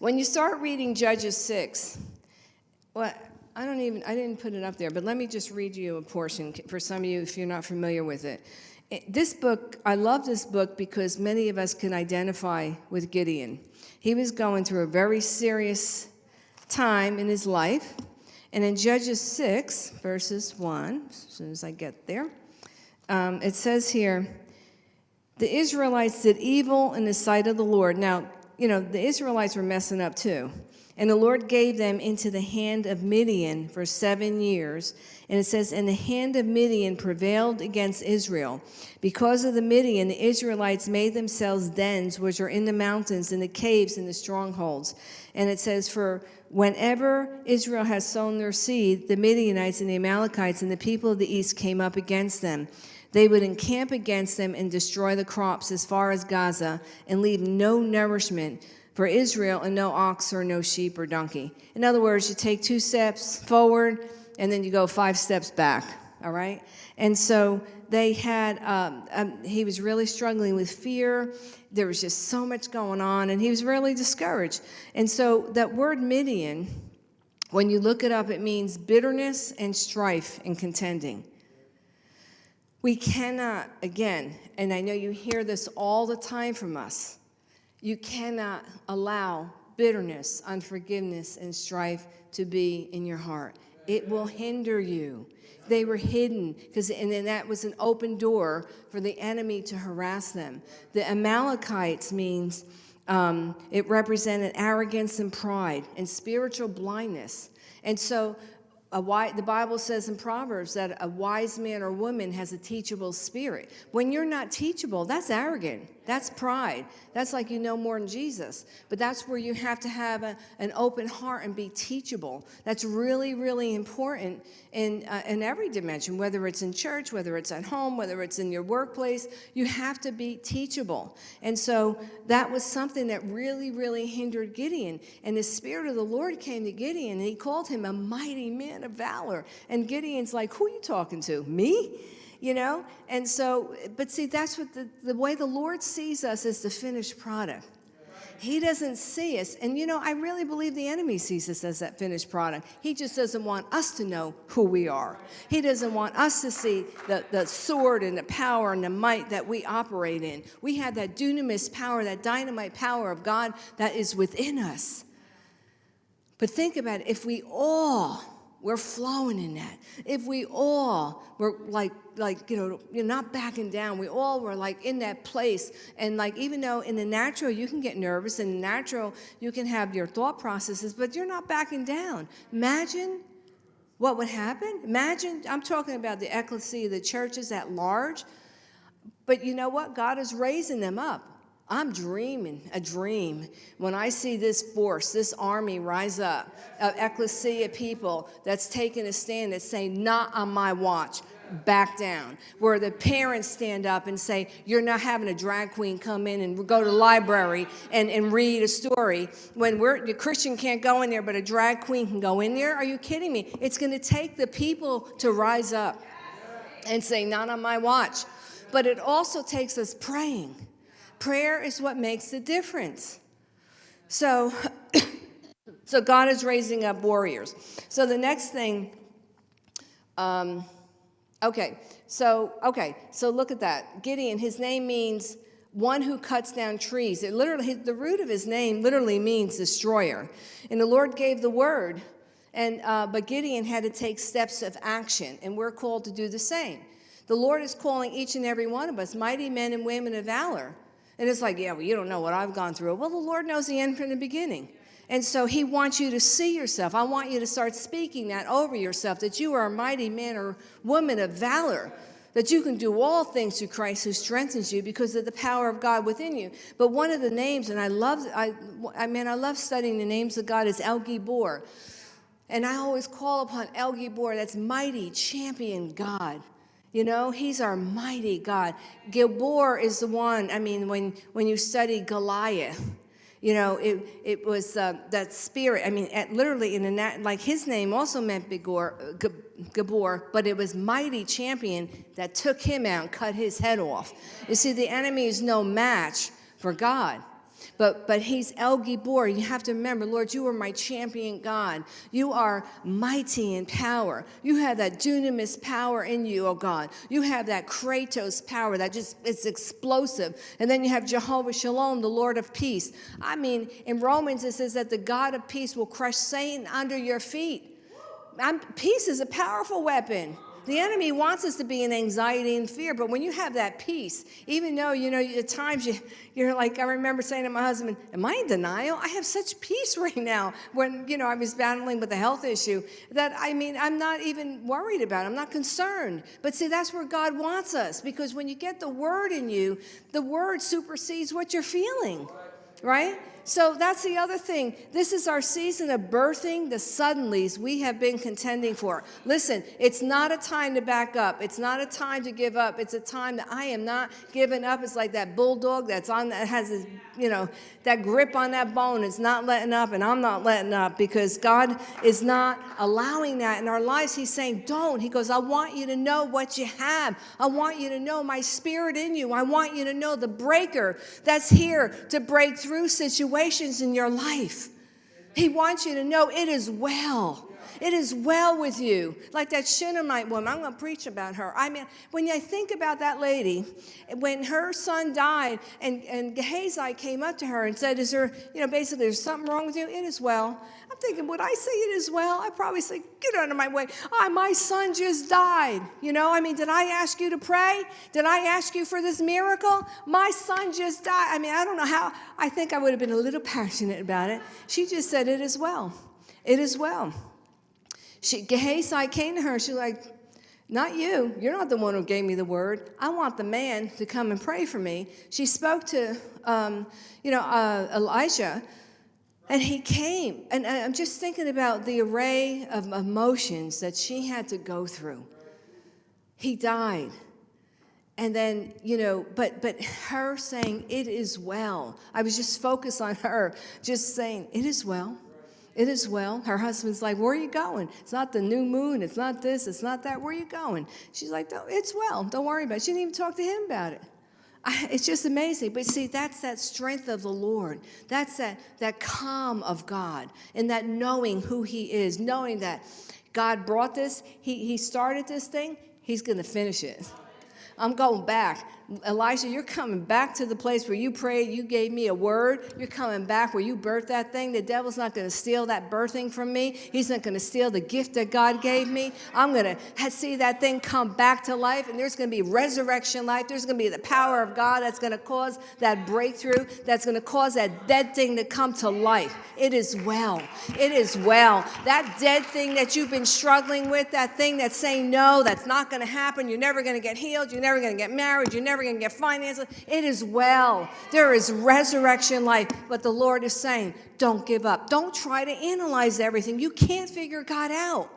When you start reading Judges 6, well, I don't even, I didn't put it up there, but let me just read you a portion for some of you if you're not familiar with it. this book, I love this book because many of us can identify with Gideon. He was going through a very serious time in his life. And in Judges 6, verses 1, as soon as I get there, um, it says here, the Israelites did evil in the sight of the Lord. Now, you know, the Israelites were messing up too. And the Lord gave them into the hand of Midian for seven years. And it says, And the hand of Midian prevailed against Israel. Because of the Midian, the Israelites made themselves dens, which are in the mountains, in the caves, and the strongholds. And it says, For whenever Israel has sown their seed, the Midianites and the Amalekites and the people of the east came up against them. They would encamp against them and destroy the crops as far as Gaza and leave no nourishment for Israel and no ox or no sheep or donkey. In other words, you take two steps forward and then you go five steps back, all right? And so they had, um, um, he was really struggling with fear. There was just so much going on and he was really discouraged. And so that word Midian, when you look it up, it means bitterness and strife and contending. We cannot, again, and I know you hear this all the time from us, you cannot allow bitterness, unforgiveness, and strife to be in your heart. It will hinder you. They were hidden because, and then that was an open door for the enemy to harass them. The Amalekites means um, it represented arrogance and pride and spiritual blindness. And so wise, the Bible says in Proverbs that a wise man or woman has a teachable spirit. When you're not teachable, that's arrogant. That's pride. That's like you know more than Jesus. But that's where you have to have a, an open heart and be teachable. That's really, really important in, uh, in every dimension, whether it's in church, whether it's at home, whether it's in your workplace. You have to be teachable. And so that was something that really, really hindered Gideon. And the Spirit of the Lord came to Gideon, and he called him a mighty man of valor. And Gideon's like, Who are you talking to? Me? You know? And so, but see, that's what the, the way the Lord sees us is the finished product. He doesn't see us. And you know, I really believe the enemy sees us as that finished product. He just doesn't want us to know who we are. He doesn't want us to see the, the sword and the power and the might that we operate in. We have that dunamis power, that dynamite power of God that is within us. But think about it, if we all we're flowing in that. If we all were like, like you know, you're not backing down, we all were like in that place. And like, even though in the natural you can get nervous, in the natural you can have your thought processes, but you're not backing down. Imagine what would happen. Imagine, I'm talking about the ecclesia, the churches at large. But you know what? God is raising them up. I'm dreaming a dream when I see this force, this army rise up of ecclesia people that's taking a stand that's saying, not on my watch, back down. Where the parents stand up and say, you're not having a drag queen come in and go to the library and, and read a story. When we're, the Christian can't go in there, but a drag queen can go in there? Are you kidding me? It's going to take the people to rise up and say, not on my watch. But it also takes us praying Prayer is what makes the difference. So, so God is raising up warriors. So the next thing, um, okay, so, okay, so look at that. Gideon, his name means one who cuts down trees. It literally, the root of his name literally means destroyer. And the Lord gave the word, and, uh, but Gideon had to take steps of action, and we're called to do the same. The Lord is calling each and every one of us mighty men and women of valor and it's like, yeah, well, you don't know what I've gone through. Well, the Lord knows the end from the beginning. And so he wants you to see yourself. I want you to start speaking that over yourself, that you are a mighty man or woman of valor, that you can do all things through Christ who strengthens you because of the power of God within you. But one of the names, and I love, I, I mean, I love studying the names of God, is El Gibor. And I always call upon El Gibor, that's mighty, champion God. You know, he's our mighty God. Gilboa is the one, I mean, when, when you study Goliath, you know, it, it was uh, that spirit. I mean, at, literally, in a like his name also meant Bigor, Gabor, but it was mighty champion that took him out and cut his head off. You see, the enemy is no match for God. But, but he's El Gibor. You have to remember, Lord, you are my champion God. You are mighty in power. You have that dunamis power in you, oh God. You have that Kratos power that just, it's explosive. And then you have Jehovah Shalom, the Lord of peace. I mean, in Romans it says that the God of peace will crush Satan under your feet. I'm, peace is a powerful weapon. The enemy wants us to be in anxiety and fear, but when you have that peace, even though, you know, at times you, you're like, I remember saying to my husband, Am I in denial? I have such peace right now when, you know, I was battling with a health issue that, I mean, I'm not even worried about it. I'm not concerned. But see, that's where God wants us because when you get the word in you, the word supersedes what you're feeling, right? So that's the other thing. This is our season of birthing the suddenlies we have been contending for. Listen, it's not a time to back up. It's not a time to give up. It's a time that I am not giving up. It's like that bulldog that's on that has his, you know, that grip on that bone. It's not letting up, and I'm not letting up because God is not allowing that in our lives. He's saying, Don't. He goes, I want you to know what you have. I want you to know my spirit in you. I want you to know the breaker that's here to break through situations situations in your life. He wants you to know it is well. It is well with you. Like that Shunammite woman, I'm going to preach about her. I mean, when I think about that lady, when her son died and, and Gehazi came up to her and said, Is there, you know, basically, there's something wrong with you? It is well. I'm thinking, would I say it as well? I'd probably say, Get out of my way. Oh, my son just died. You know, I mean, did I ask you to pray? Did I ask you for this miracle? My son just died. I mean, I don't know how. I think I would have been a little passionate about it. She just said, It is well. It is well. She, Gehazi came to her. She's like, not you. You're not the one who gave me the word. I want the man to come and pray for me. She spoke to, um, you know, uh, Elijah, and he came. And I'm just thinking about the array of emotions that she had to go through. He died. And then, you know, but but her saying, it is well. I was just focused on her, just saying, it is well. It is well. Her husband's like, Where are you going? It's not the new moon. It's not this. It's not that. Where are you going? She's like, It's well. Don't worry about it. She didn't even talk to him about it. I, it's just amazing. But see, that's that strength of the Lord. That's that, that calm of God and that knowing who He is, knowing that God brought this, He, he started this thing, He's going to finish it. I'm going back. Elisha, you're coming back to the place where you prayed, you gave me a word. You're coming back where you birthed that thing. The devil's not going to steal that birthing from me. He's not going to steal the gift that God gave me. I'm going to see that thing come back to life, and there's going to be resurrection life. There's going to be the power of God that's going to cause that breakthrough, that's going to cause that dead thing to come to life. It is well. It is well. That dead thing that you've been struggling with, that thing that's saying no, that's not going to happen. You're never going to get healed. You're never going to get married. You're never never going to get finances. It is well. There is resurrection life. But the Lord is saying, don't give up. Don't try to analyze everything. You can't figure God out.